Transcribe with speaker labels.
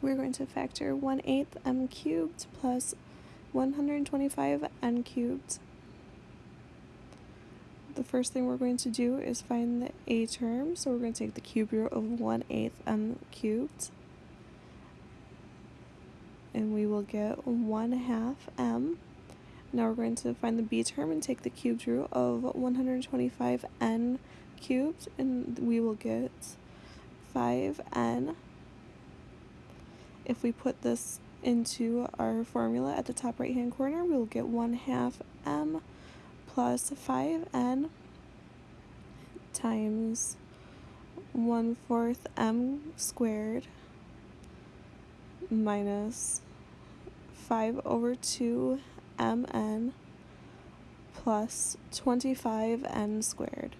Speaker 1: we're going to factor 1 8 m cubed plus 125 n cubed. The first thing we're going to do is find the a term, so we're going to take the cube root of 1 8 m cubed. And we will get 1 half m. Now we're going to find the b term and take the cubed root of 125 n cubed, and we will get 5n if we put this into our formula at the top right hand corner, we'll get 1 half m plus 5n times 1 fourth m squared minus 5 over 2 mn plus 25n squared.